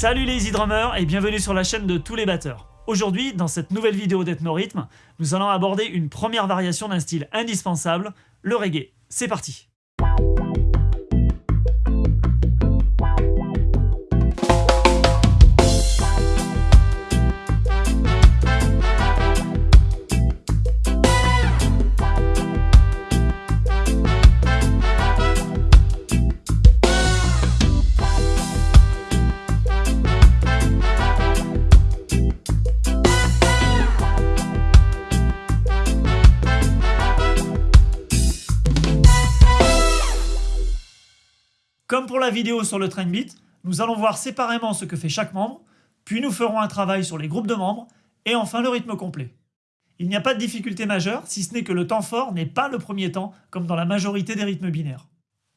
Salut les easy drummers et bienvenue sur la chaîne de tous les batteurs. Aujourd'hui, dans cette nouvelle vidéo d'Ethnorhythm, nous allons aborder une première variation d'un style indispensable, le reggae. C'est parti Comme pour la vidéo sur le train beat, nous allons voir séparément ce que fait chaque membre, puis nous ferons un travail sur les groupes de membres, et enfin le rythme complet. Il n'y a pas de difficulté majeure, si ce n'est que le temps fort n'est pas le premier temps, comme dans la majorité des rythmes binaires.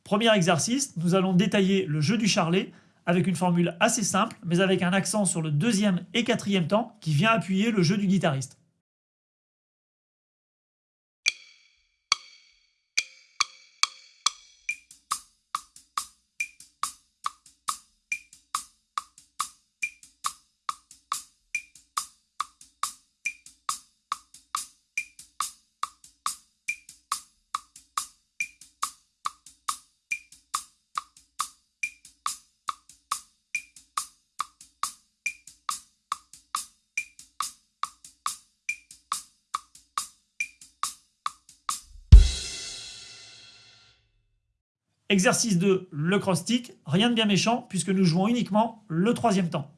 Premier exercice, nous allons détailler le jeu du charlet, avec une formule assez simple, mais avec un accent sur le deuxième et quatrième temps, qui vient appuyer le jeu du guitariste. Exercice 2, le cross-stick, rien de bien méchant puisque nous jouons uniquement le troisième temps.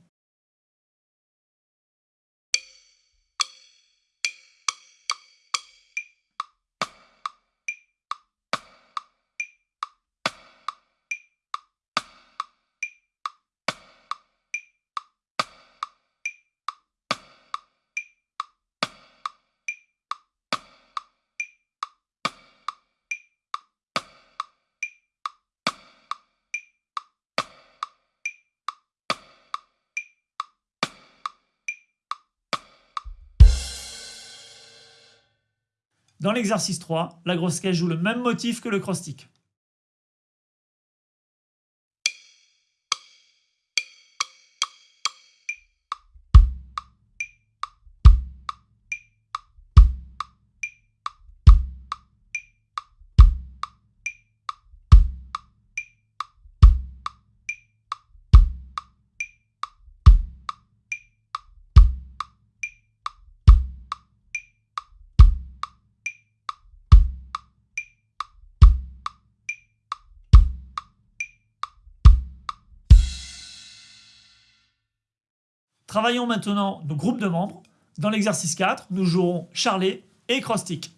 Dans l'exercice 3, la grosse caisse joue le même motif que le cross-stick. Travaillons maintenant nos groupes de membres. Dans l'exercice 4, nous jouerons charlet et cross-stick.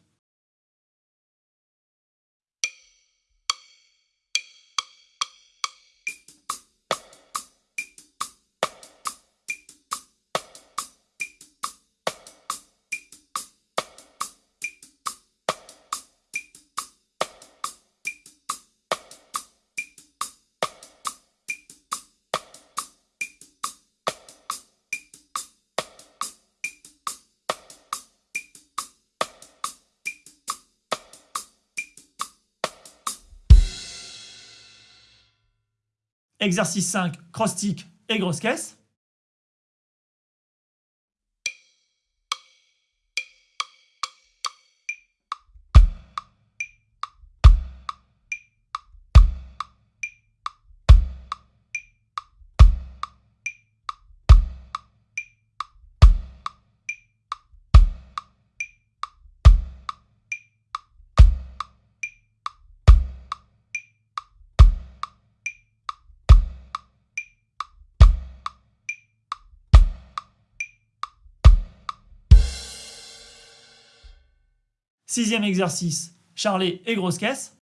Exercice 5, cross-stick et grosse caisse. Sixième exercice, charlet et grosse caisse.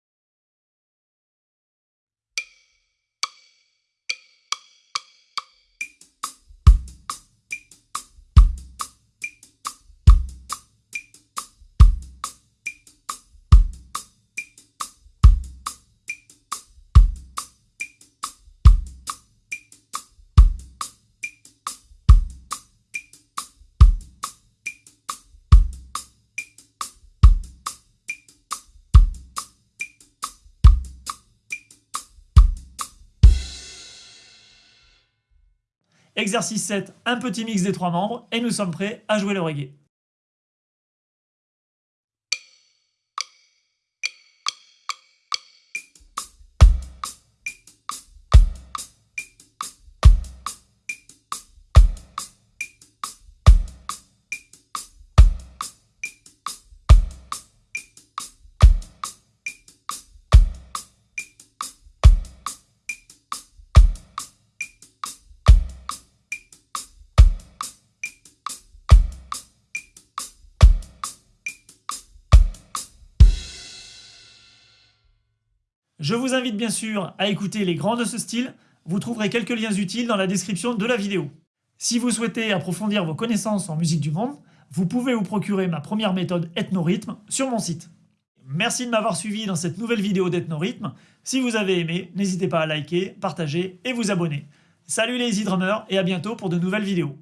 Exercice 7, un petit mix des trois membres et nous sommes prêts à jouer le reggae. Je vous invite bien sûr à écouter les grands de ce style, vous trouverez quelques liens utiles dans la description de la vidéo. Si vous souhaitez approfondir vos connaissances en musique du monde, vous pouvez vous procurer ma première méthode Ethnorhythme sur mon site. Merci de m'avoir suivi dans cette nouvelle vidéo d'Ethnorhythme. Si vous avez aimé, n'hésitez pas à liker, partager et vous abonner. Salut les Easy Drummers et à bientôt pour de nouvelles vidéos.